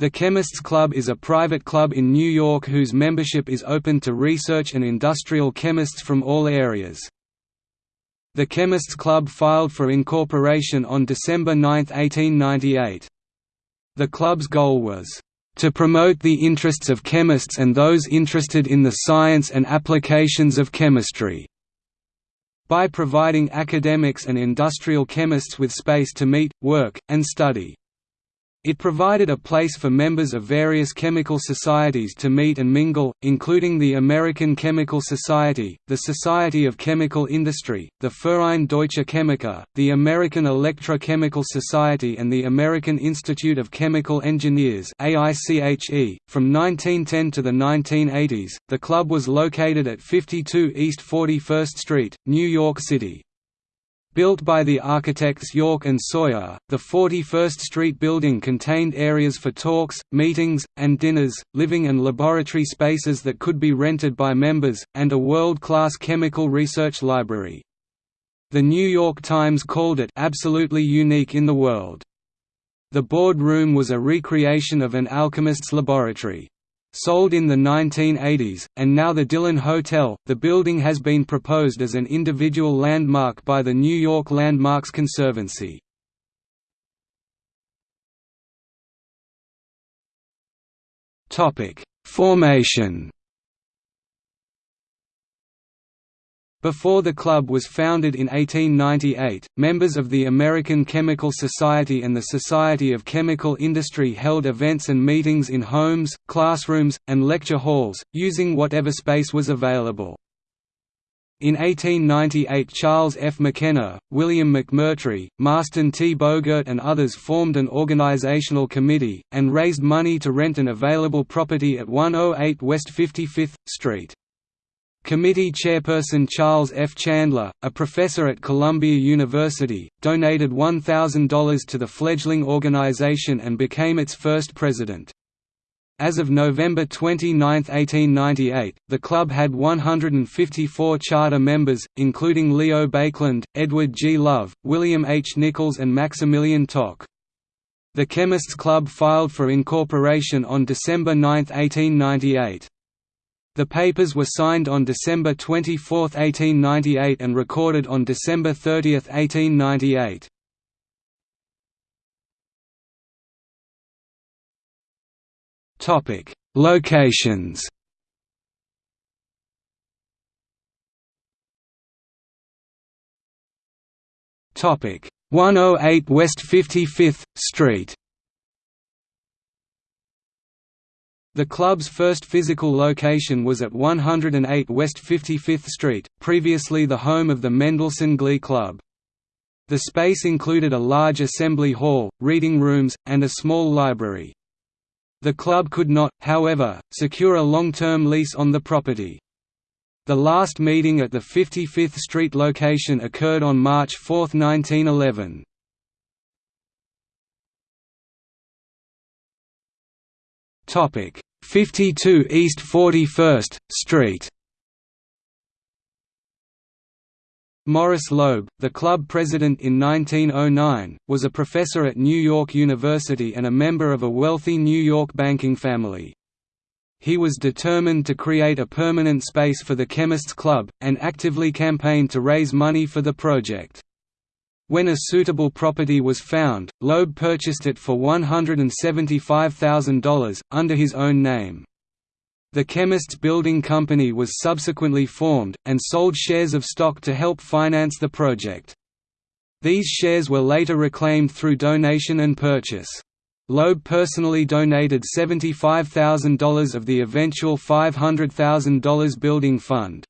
The Chemists Club is a private club in New York whose membership is open to research and industrial chemists from all areas. The Chemists Club filed for incorporation on December 9, 1898. The club's goal was, "...to promote the interests of chemists and those interested in the science and applications of chemistry." by providing academics and industrial chemists with space to meet, work, and study. It provided a place for members of various chemical societies to meet and mingle, including the American Chemical Society, the Society of Chemical Industry, the Verein Deutsche Chemiker, the American Electrochemical Society and the American Institute of Chemical Engineers .From 1910 to the 1980s, the club was located at 52 East 41st Street, New York City. Built by the architects York and Sawyer, the 41st Street building contained areas for talks, meetings, and dinners, living and laboratory spaces that could be rented by members, and a world-class chemical research library. The New York Times called it absolutely unique in the world. The board room was a recreation of an alchemist's laboratory. Sold in the 1980s, and now the Dylan Hotel, the building has been proposed as an individual landmark by the New York Landmarks Conservancy. Topic: Formation Before the club was founded in 1898, members of the American Chemical Society and the Society of Chemical Industry held events and meetings in homes, classrooms, and lecture halls, using whatever space was available. In 1898 Charles F. McKenna, William McMurtrie, Marston T. Bogert and others formed an organizational committee, and raised money to rent an available property at 108 West 55th Street. Committee chairperson Charles F. Chandler, a professor at Columbia University, donated $1,000 to the fledgling organization and became its first president. As of November 29, 1898, the club had 154 charter members, including Leo Baekeland, Edward G. Love, William H. Nichols and Maximilian Toch. The Chemists Club filed for incorporation on December 9, 1898. The papers were signed on December 24, 1898 and recorded on December 30, 1898. Topic: Locations. Topic: 108 West 55th Street. The club's first physical location was at 108 West 55th Street, previously the home of the Mendelssohn Glee Club. The space included a large assembly hall, reading rooms, and a small library. The club could not, however, secure a long-term lease on the property. The last meeting at the 55th Street location occurred on March 4, 1911. Topic: 52 East 41st Street. Morris Loeb, the club president in 1909, was a professor at New York University and a member of a wealthy New York banking family. He was determined to create a permanent space for the Chemists Club, and actively campaigned to raise money for the project. When a suitable property was found, Loeb purchased it for $175,000, under his own name. The Chemists Building Company was subsequently formed, and sold shares of stock to help finance the project. These shares were later reclaimed through donation and purchase. Loeb personally donated $75,000 of the eventual $500,000 building fund.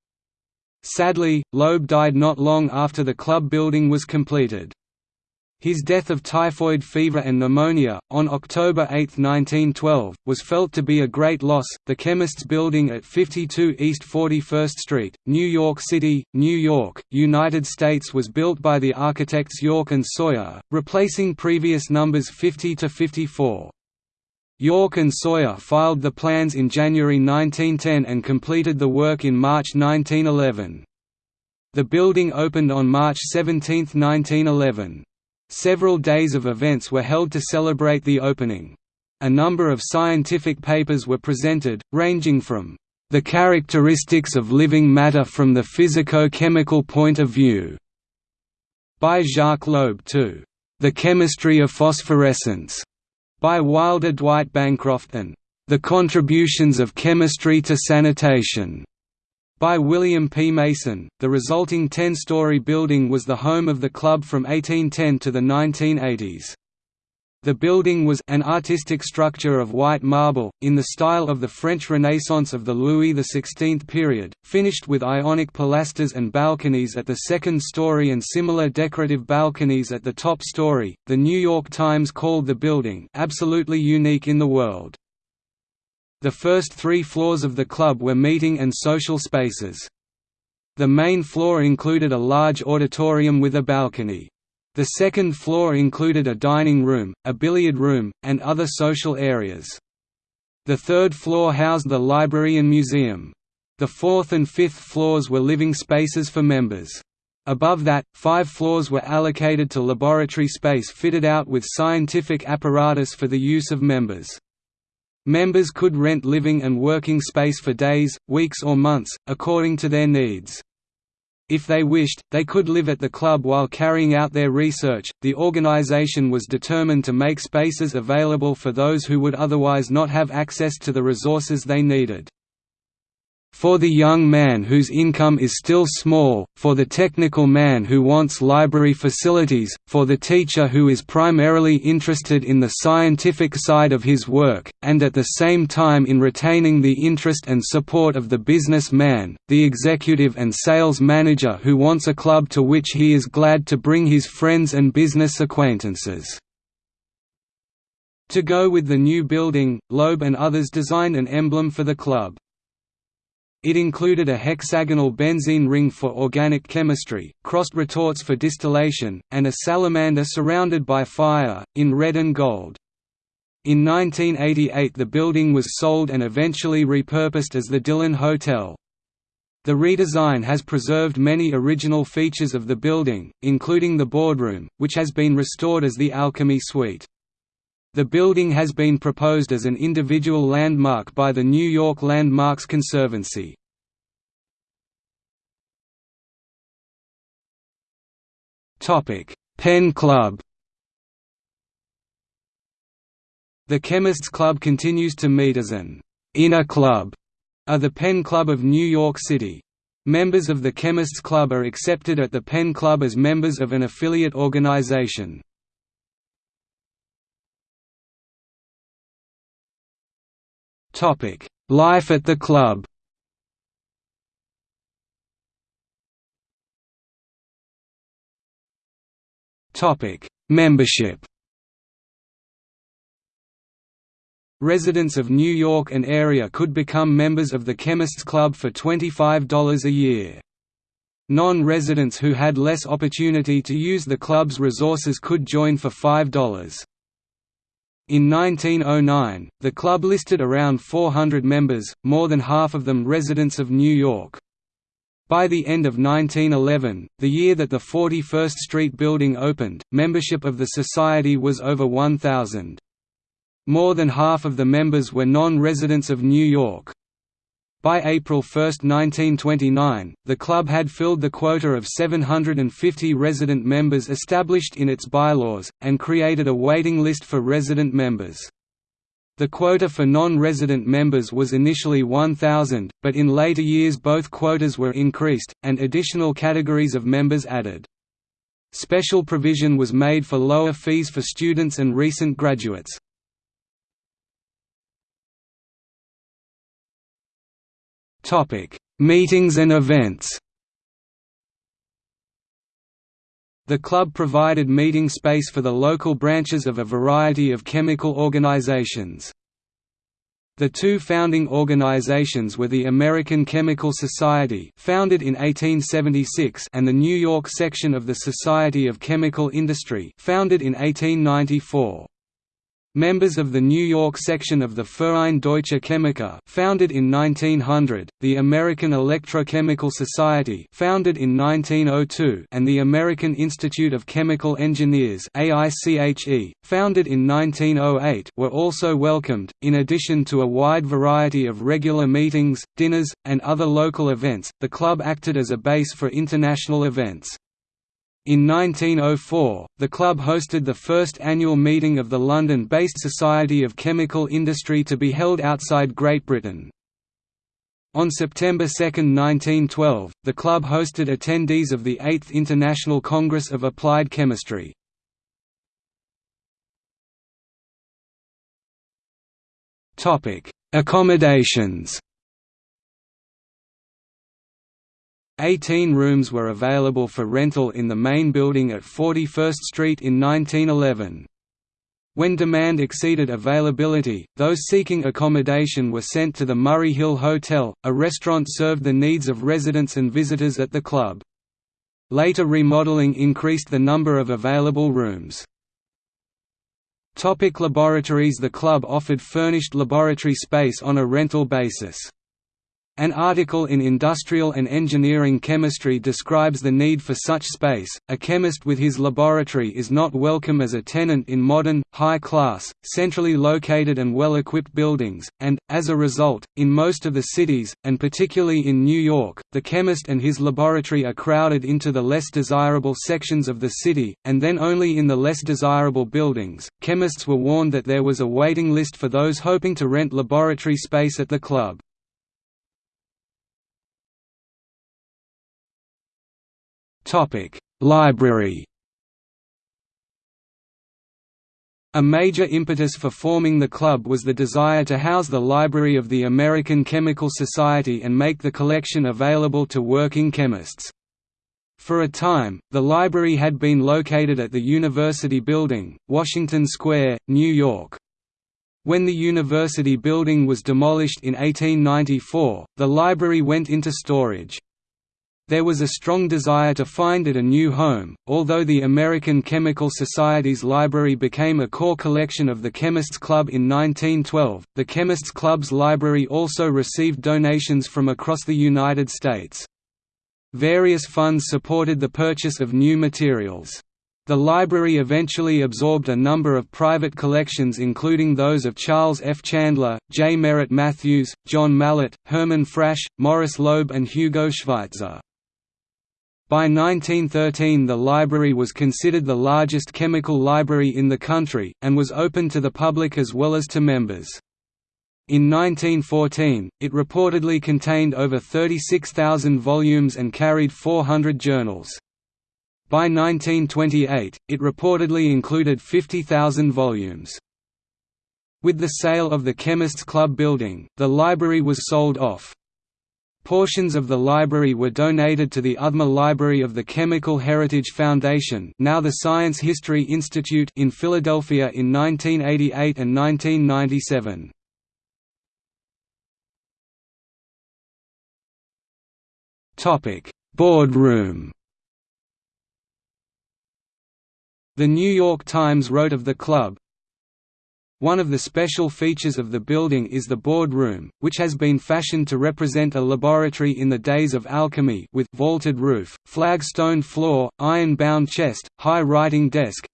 Sadly, Loeb died not long after the club building was completed. His death of typhoid fever and pneumonia, on October 8, 1912, was felt to be a great loss. The Chemists Building at 52 East 41st Street, New York City, New York, United States was built by the architects York and Sawyer, replacing previous numbers 50 to 54. York and Sawyer filed the plans in January 1910 and completed the work in March 1911. The building opened on March 17, 1911. Several days of events were held to celebrate the opening. A number of scientific papers were presented, ranging from the characteristics of living matter from the physico-chemical point of view by Jacques Loeb to the chemistry of phosphorescence by Wilder Dwight Bancroft and the contributions of chemistry to sanitation by William P. Mason. The resulting 10 story building was the home of the club from 1810 to the 1980s. The building was an artistic structure of white marble, in the style of the French Renaissance of the Louis XVI period, finished with ionic pilasters and balconies at the second story and similar decorative balconies at the top story. The New York Times called the building absolutely unique in the world. The first three floors of the club were meeting and social spaces. The main floor included a large auditorium with a balcony. The second floor included a dining room, a billiard room, and other social areas. The third floor housed the library and museum. The fourth and fifth floors were living spaces for members. Above that, five floors were allocated to laboratory space fitted out with scientific apparatus for the use of members. Members could rent living and working space for days, weeks or months, according to their needs. If they wished, they could live at the club while carrying out their research. The organization was determined to make spaces available for those who would otherwise not have access to the resources they needed for the young man whose income is still small, for the technical man who wants library facilities, for the teacher who is primarily interested in the scientific side of his work, and at the same time in retaining the interest and support of the businessman, the executive and sales manager who wants a club to which he is glad to bring his friends and business acquaintances. To go with the new building, Loeb and others designed an emblem for the club. It included a hexagonal benzene ring for organic chemistry, crossed retorts for distillation, and a salamander surrounded by fire, in red and gold. In 1988 the building was sold and eventually repurposed as the Dylan Hotel. The redesign has preserved many original features of the building, including the boardroom, which has been restored as the Alchemy Suite. The building has been proposed as an individual landmark by the New York Landmarks Conservancy. Penn Club The Chemists Club continues to meet as an «inner club» of the Penn Club of New York City. Members of the Chemists Club are accepted at the Penn Club as members of an affiliate organization. Life at the club Topic: Membership Residents of New York and area could become members of the Chemists Club for $25 a year. Non-residents who had less opportunity to use the club's resources could join for $5. In 1909, the club listed around 400 members, more than half of them residents of New York. By the end of 1911, the year that the 41st Street building opened, membership of the society was over 1,000. More than half of the members were non-residents of New York. By April 1, 1929, the club had filled the quota of 750 resident members established in its bylaws, and created a waiting list for resident members. The quota for non-resident members was initially 1,000, but in later years both quotas were increased, and additional categories of members added. Special provision was made for lower fees for students and recent graduates. Meetings and events The club provided meeting space for the local branches of a variety of chemical organizations. The two founding organizations were the American Chemical Society founded in 1876 and the New York section of the Society of Chemical Industry founded in 1894. Members of the New York section of the Verein Deutsche Chemiker founded in 1900, the American Electrochemical Society founded in 1902 and the American Institute of Chemical Engineers AICHE, founded in 1908 were also welcomed, in addition to a wide variety of regular meetings, dinners, and other local events, the club acted as a base for international events. In 1904, the club hosted the first annual meeting of the London-based Society of Chemical Industry to be held outside Great Britain. On September 2, 1912, the club hosted attendees of the 8th International Congress of Applied Chemistry. Accommodations 18 rooms were available for rental in the main building at 41st Street in 1911. When demand exceeded availability, those seeking accommodation were sent to the Murray Hill Hotel, a restaurant served the needs of residents and visitors at the club. Later remodeling increased the number of available rooms. Topic laboratories The club offered furnished laboratory space on a rental basis. An article in Industrial and Engineering Chemistry describes the need for such space. A chemist with his laboratory is not welcome as a tenant in modern, high class, centrally located and well equipped buildings, and, as a result, in most of the cities, and particularly in New York, the chemist and his laboratory are crowded into the less desirable sections of the city, and then only in the less desirable buildings. Chemists were warned that there was a waiting list for those hoping to rent laboratory space at the club. Library A major impetus for forming the club was the desire to house the library of the American Chemical Society and make the collection available to working chemists. For a time, the library had been located at the University Building, Washington Square, New York. When the university building was demolished in 1894, the library went into storage. There was a strong desire to find it a new home, although the American Chemical Society's library became a core collection of the Chemists Club in 1912. The Chemists Club's library also received donations from across the United States. Various funds supported the purchase of new materials. The library eventually absorbed a number of private collections including those of Charles F. Chandler, J. Merritt Matthews, John Mallet, Herman Frasch, Morris Loeb and Hugo Schweitzer. By 1913 the library was considered the largest chemical library in the country, and was open to the public as well as to members. In 1914, it reportedly contained over 36,000 volumes and carried 400 journals. By 1928, it reportedly included 50,000 volumes. With the sale of the Chemists Club building, the library was sold off. Portions of the library were donated to the Othmer Library of the Chemical Heritage Foundation now the Science History Institute in Philadelphia in 1988 and 1997. Boardroom The New York Times wrote of the club, one of the special features of the building is the board room, which has been fashioned to represent a laboratory in the days of alchemy with vaulted roof, flagstone floor, iron-bound chest, high writing desk,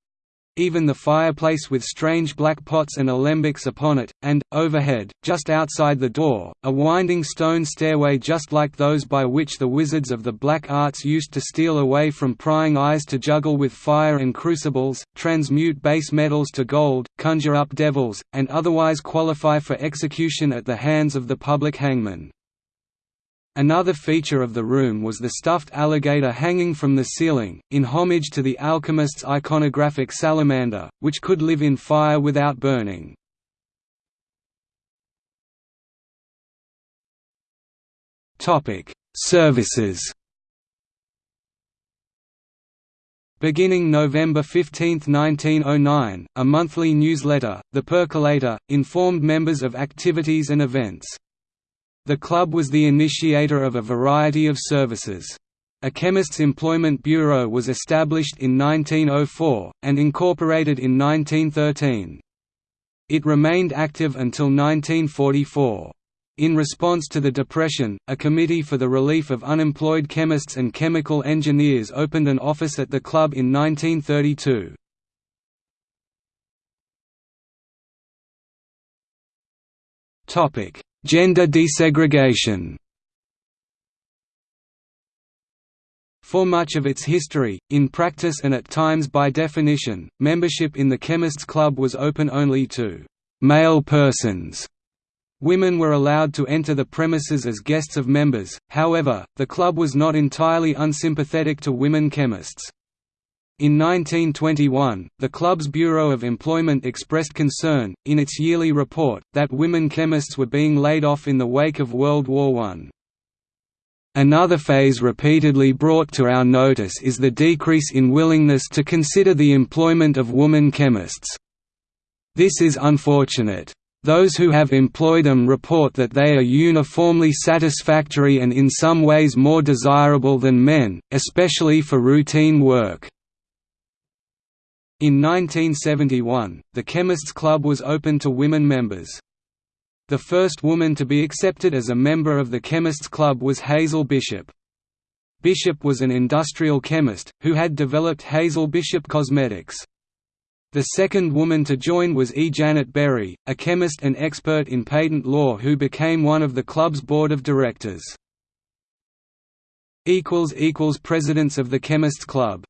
even the fireplace with strange black pots and alembics upon it, and, overhead, just outside the door, a winding stone stairway just like those by which the wizards of the black arts used to steal away from prying eyes to juggle with fire and crucibles, transmute base metals to gold, conjure up devils, and otherwise qualify for execution at the hands of the public hangman. Another feature of the room was the stuffed alligator hanging from the ceiling, in homage to the alchemist's iconographic salamander, which could live in fire without burning. Services Beginning November 15, 1909, a monthly newsletter, The Percolator, informed members of activities and events. The club was the initiator of a variety of services. A chemist's employment bureau was established in 1904, and incorporated in 1913. It remained active until 1944. In response to the Depression, a Committee for the Relief of Unemployed Chemists and Chemical Engineers opened an office at the club in 1932. Gender desegregation For much of its history, in practice and at times by definition, membership in the Chemists Club was open only to «male persons». Women were allowed to enter the premises as guests of members, however, the club was not entirely unsympathetic to women chemists. In 1921, the club's Bureau of Employment expressed concern, in its yearly report, that women chemists were being laid off in the wake of World War I. Another phase repeatedly brought to our notice is the decrease in willingness to consider the employment of woman chemists. This is unfortunate. Those who have employed them report that they are uniformly satisfactory and in some ways more desirable than men, especially for routine work. In 1971, the Chemists Club was open to women members. The first woman to be accepted as a member of the Chemists Club was Hazel Bishop. Bishop was an industrial chemist, who had developed Hazel Bishop Cosmetics. The second woman to join was E. Janet Berry, a chemist and expert in patent law who became one of the club's board of directors. Presidents of the Chemists Club